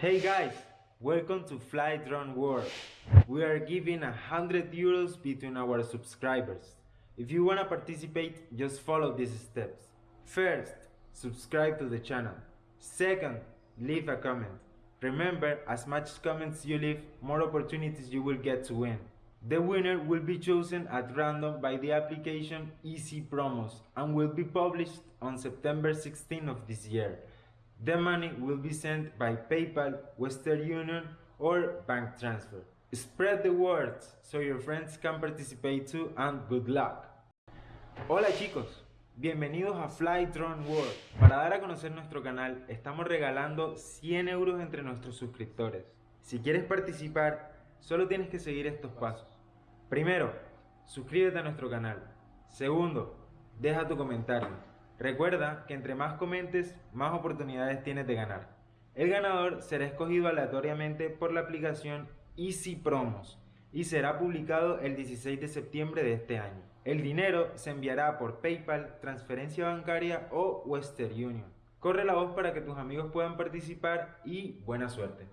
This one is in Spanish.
Hey guys, welcome to Fly Drone World. We are giving hundred euros between our subscribers. If you wanna participate, just follow these steps. First, subscribe to the channel. Second, leave a comment. Remember, as much comments you leave, more opportunities you will get to win. The winner will be chosen at random by the application Easy Promos and will be published on September 16 of this year. The money will be sent by PayPal, Western Union or bank transfer. Spread the word so your friends can participate too and good luck. Hola chicos, bienvenidos a Fly Drone World. Para dar a conocer nuestro canal, estamos regalando 100 euros entre nuestros suscriptores. Si quieres participar, solo tienes que seguir estos pasos. Primero, suscríbete a nuestro canal. Segundo, deja tu comentario. Recuerda que entre más comentes, más oportunidades tienes de ganar. El ganador será escogido aleatoriamente por la aplicación Easy Promos y será publicado el 16 de septiembre de este año. El dinero se enviará por PayPal, transferencia bancaria o Western Union. Corre la voz para que tus amigos puedan participar y buena suerte.